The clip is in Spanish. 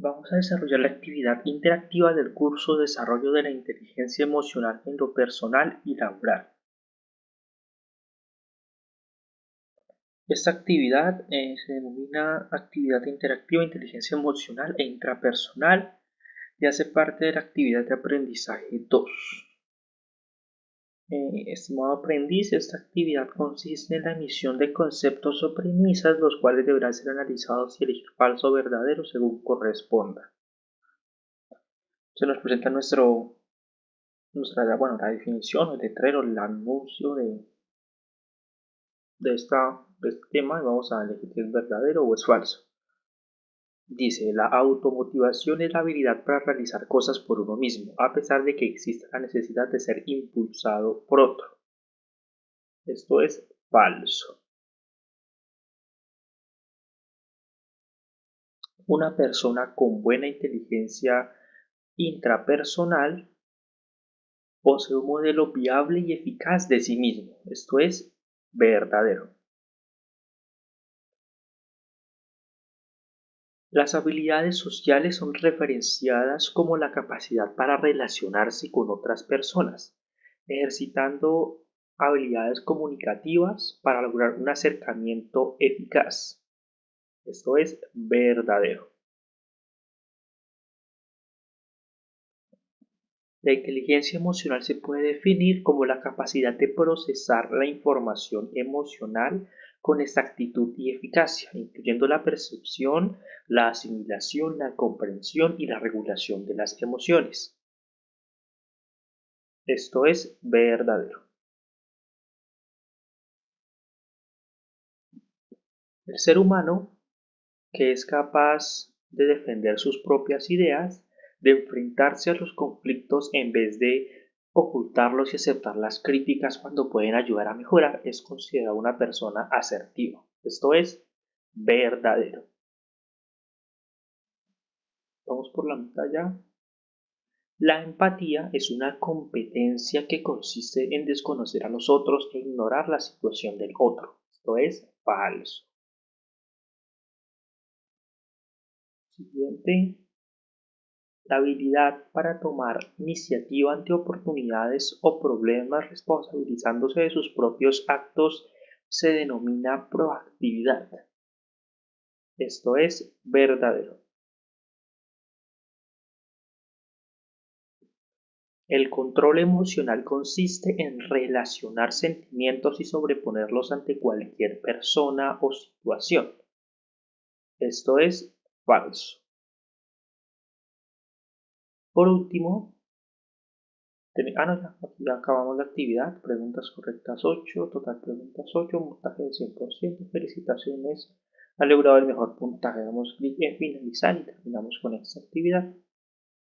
Vamos a desarrollar la actividad interactiva del curso Desarrollo de la Inteligencia Emocional en lo Personal y Laboral. Esta actividad eh, se denomina Actividad Interactiva Inteligencia Emocional e Intrapersonal y hace parte de la actividad de aprendizaje 2. Eh, estimado aprendiz, esta actividad consiste en la emisión de conceptos o premisas, los cuales deberán ser analizados y elegir falso o verdadero según corresponda. Se nos presenta nuestro, nuestra, bueno, la definición, el letrero, el anuncio de, de, esta, de este tema y vamos a elegir si es verdadero o es falso. Dice, la automotivación es la habilidad para realizar cosas por uno mismo, a pesar de que exista la necesidad de ser impulsado por otro. Esto es falso. Una persona con buena inteligencia intrapersonal posee un modelo viable y eficaz de sí mismo. Esto es verdadero. Las habilidades sociales son referenciadas como la capacidad para relacionarse con otras personas, ejercitando habilidades comunicativas para lograr un acercamiento eficaz. Esto es verdadero. La inteligencia emocional se puede definir como la capacidad de procesar la información emocional con exactitud y eficacia, incluyendo la percepción, la asimilación, la comprensión y la regulación de las emociones. Esto es verdadero. El ser humano, que es capaz de defender sus propias ideas, de enfrentarse a los conflictos en vez de ocultarlos y aceptar las críticas cuando pueden ayudar a mejorar es considerado una persona asertiva. Esto es verdadero. Vamos por la mitad ya. La empatía es una competencia que consiste en desconocer a los otros e ignorar la situación del otro. Esto es falso. Siguiente la habilidad para tomar iniciativa ante oportunidades o problemas responsabilizándose de sus propios actos se denomina proactividad. Esto es verdadero. El control emocional consiste en relacionar sentimientos y sobreponerlos ante cualquier persona o situación. Esto es falso. Por último, ah, no, ya, acabamos la actividad, preguntas correctas 8, total preguntas 8, puntaje de 100%, felicitaciones, ha logrado el mejor puntaje, damos clic en finalizar y terminamos con esta actividad.